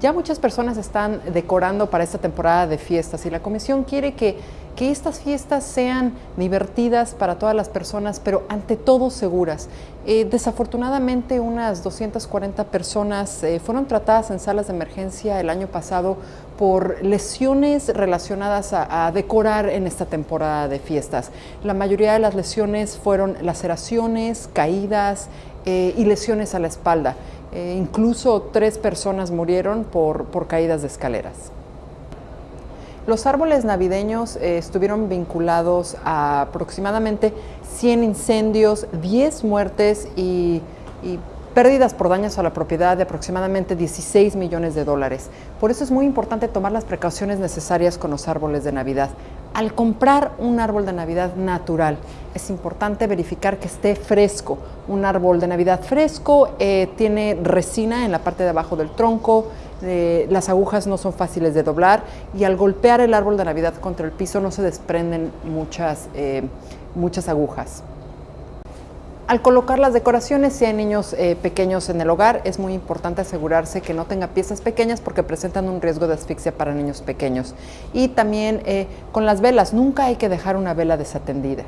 Ya muchas personas están decorando para esta temporada de fiestas y la comisión quiere que, que estas fiestas sean divertidas para todas las personas, pero ante todo seguras. Eh, desafortunadamente unas 240 personas eh, fueron tratadas en salas de emergencia el año pasado por lesiones relacionadas a, a, decorar en esta temporada de fiestas. La mayoría de las lesiones fueron laceraciones, caídas eh, y lesiones a la espalda. Eh, incluso tres personas murieron por, por, caídas de escaleras. Los árboles navideños eh, estuvieron vinculados a aproximadamente 100 incendios, 10 muertes y, y pérdidas por daños a la propiedad de aproximadamente 16 millones de dólares. Por eso es muy importante tomar las precauciones necesarias con los árboles de Navidad. Al comprar un árbol de Navidad natural, es importante verificar que esté fresco. Un árbol de Navidad fresco eh, tiene resina en la parte de abajo del tronco, eh, las agujas no son fáciles de doblar y al golpear el árbol de Navidad contra el piso no se desprenden muchas, eh, muchas agujas. Al colocar las decoraciones, si hay niños eh, pequeños en el hogar, es muy importante asegurarse que no tenga piezas pequeñas porque presentan un riesgo de asfixia para niños pequeños. Y también eh, con las velas, nunca hay que dejar una vela desatendida.